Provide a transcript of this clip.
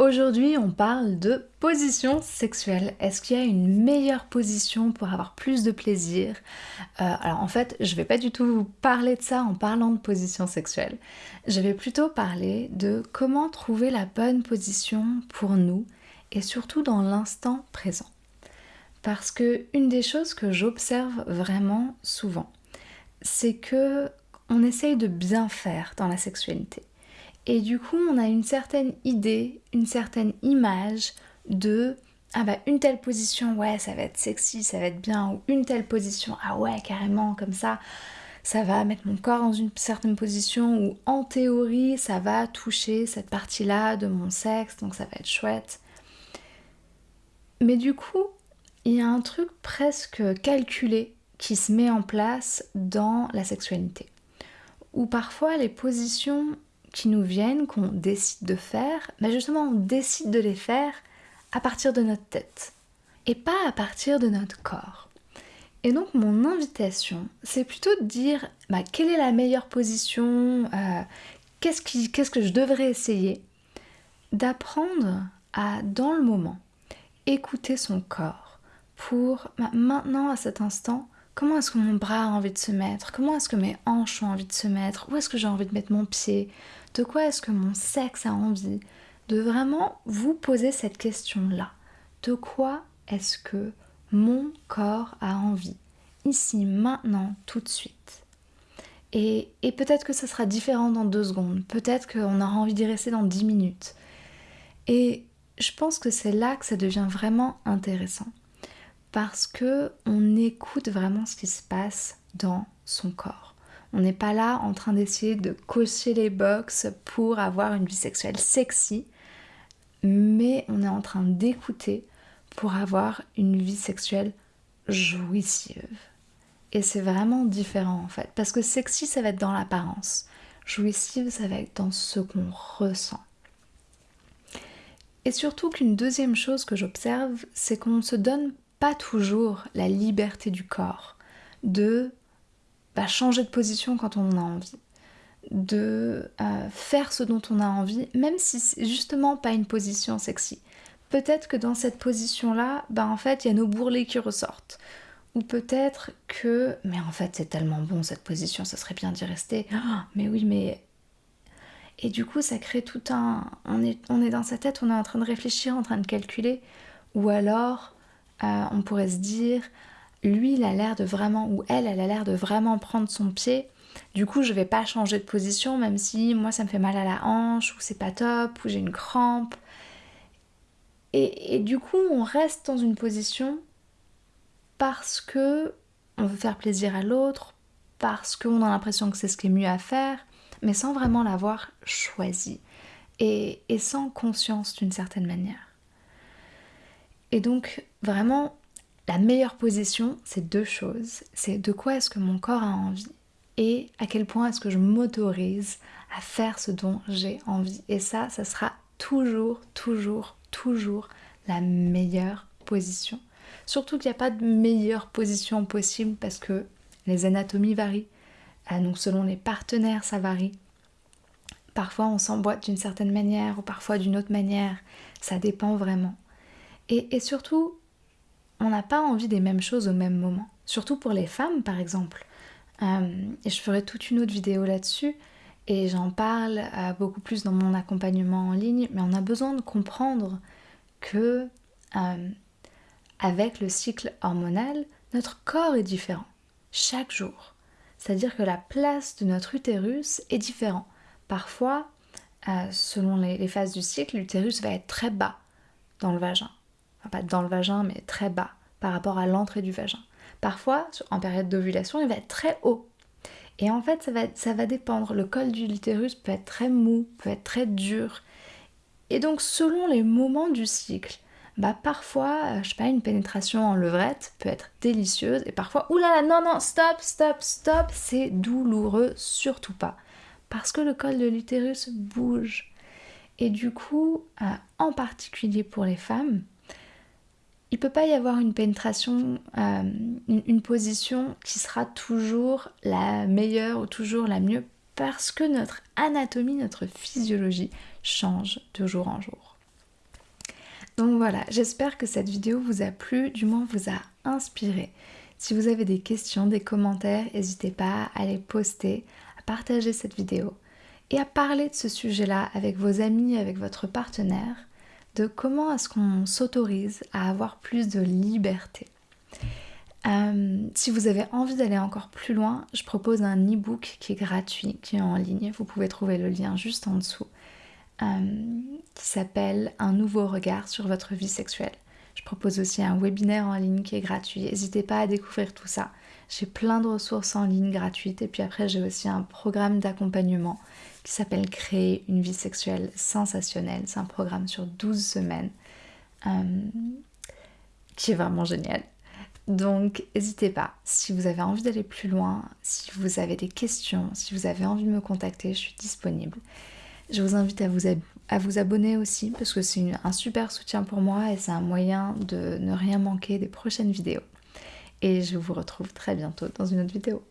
Aujourd'hui, on parle de position sexuelle. Est-ce qu'il y a une meilleure position pour avoir plus de plaisir? Euh, Alors en fait, je vais pas du tout vous parler de ça en parlant de position sexuelle. Je vais plutôt parler de comment trouver la bonne position pour nous et surtout dans l'instant présent. Parce que une des choses que j'observe vraiment souvent, c'est que on essaye de bien faire dans la sexualité. Et du coup, on a une certaine idée, une certaine image de ah bah une telle position, ouais, ça va être sexy, ça va être bien, ou une telle position, ah ouais, carrément, comme ça, ça va mettre mon corps dans une certaine position, ou en théorie, ça va toucher cette partie-là de mon sexe, donc ça va être chouette. Mais du coup, il y a un truc presque calculé qui se met en place dans la sexualité. Où parfois les positions qui nous viennent, qu'on décide de faire, mais justement on décide de les faire à partir de notre tête et pas à partir de notre corps. Et donc mon invitation, c'est plutôt de dire bah, quelle est la meilleure position, euh, qu'est-ce, que je devrais essayer, d'apprendre à, dans le moment, écouter son corps pour bah, maintenant, à cet instant, comment est-ce que mon bras a envie de se mettre, comment est-ce que mes hanches ont envie de se mettre, où est-ce que j'ai envie de mettre mon pied, de quoi est-ce que mon sexe a envie, de vraiment vous poser cette question-là. De quoi est-ce que mon corps a envie, ici, maintenant, tout de suite. Et, peut-être que ça sera différent dans deux secondes, peut-être qu'on aura envie d'y rester dans dix minutes. Et je pense que c'est là que ça devient vraiment intéressant. Parce que on écoute vraiment ce qui se passe dans son corps. On n'est pas là en train d'essayer de cocher les box pour avoir une vie sexuelle sexy, mais on est en train d'écouter pour avoir une vie sexuelle jouissive. Et c'est vraiment différent en fait, parce que sexy ça va être dans l'apparence, jouissive ça va être dans ce qu'on ressent. Et surtout qu'une deuxième chose que j'observe, c'est qu'on se donne pas toujours la liberté du corps de bah, changer de position quand on a envie, de euh, faire ce dont on a envie, même si c'est justement pas une position sexy. Peut-être que dans cette position-là, bah en fait, il y a nos bourrelets qui ressortent. Ou peut-être que, mais en fait, c'est tellement bon cette position, ça serait bien d'y rester. Ah, mais oui, mais. Et du coup, ça crée tout un. On est dans sa tête, on est en train de réfléchir, en train de calculer. Ou alors, euh, on pourrait se dire lui, il a l'air de vraiment, ou elle, elle a l'air de vraiment prendre son pied. Du coup, je vais pas changer de position, même si moi ça me fait mal à la hanche, ou c'est pas top, ou j'ai une crampe. Et, du coup, on reste dans une position parce que on veut faire plaisir à l'autre, parce qu'on a l'impression que c'est ce qui est mieux à faire, mais sans vraiment l'avoir choisi et sans conscience d'une certaine manière. Et donc, vraiment, la meilleure position, c'est deux choses. C'est de quoi est-ce que mon corps a envie et à quel point est-ce que je m'autorise à faire ce dont j'ai envie. Et ça, ça sera toujours, toujours, toujours la meilleure position. Surtout qu'il n'y a pas de meilleure position possible parce que les anatomies varient. Ah, donc selon les partenaires, ça varie. Parfois on s'emboîte d'une certaine manière ou parfois d'une autre manière. Ça dépend vraiment. Et, surtout, on n'a pas envie des mêmes choses au même moment. Surtout pour les femmes, par exemple. Euh, et je ferai toute une autre vidéo là-dessus. Et j'en parle euh, beaucoup plus dans mon accompagnement en ligne. Mais on a besoin de comprendre que euh, avec le cycle hormonal, notre corps est différent chaque jour. C'est-à-dire que la place de notre utérus est différente. Parfois, selon les phases du cycle, l'utérus va être très bas dans le vagin pas dans le vagin, mais très bas par rapport à l'entrée du vagin. Parfois, en période d'ovulation, il va être très haut. Et en fait, ça va, ça va dépendre. Le col du utérus peut être très mou, peut être très dur. Et donc, selon les moments du cycle, bah parfois, euh, je sais pas, une pénétration en levrette peut être délicieuse. Et parfois, oulala, non, non, stop, stop, stop, c'est douloureux, surtout pas. Parce que le col de l'utérus bouge. Et du coup, euh, en particulier pour les femmes, il peut pas y avoir une pénétration, euh, une, position qui sera toujours la meilleure ou toujours la mieux parce que notre anatomie, notre physiologie change de jour en jour. Donc voilà, j'espère que cette vidéo vous a plu, du moins vous a inspiré. Si vous avez des questions, des commentaires, n'hésitez pas à les poster, à partager cette vidéo et à parler de ce sujet-là avec vos amis, avec votre partenaire, de comment est-ce qu'on s'autorise à avoir plus de liberté. Euh, si vous avez envie d'aller encore plus loin, je propose un e-book qui est gratuit, qui est en ligne. Vous pouvez trouver le lien juste en dessous, euh, qui s'appelle Un nouveau regard sur votre vie sexuelle. Je propose aussi un webinaire en ligne qui est gratuit. N'hésitez pas à découvrir tout ça. J'ai plein de ressources en ligne gratuites et puis après j'ai aussi un programme d'accompagnement qui s'appelle Créer une vie sexuelle sensationnelle. C'est un programme sur 12 semaines euh, qui est vraiment génial. Donc n'hésitez pas, si vous avez envie d'aller plus loin, si vous avez des questions, si vous avez envie de me contacter, je suis disponible. Je vous invite à vous, à vous abonner aussi parce que c'est un super soutien pour moi et c'est un moyen de ne rien manquer des prochaines vidéos. Et je vous retrouve très bientôt dans une autre vidéo.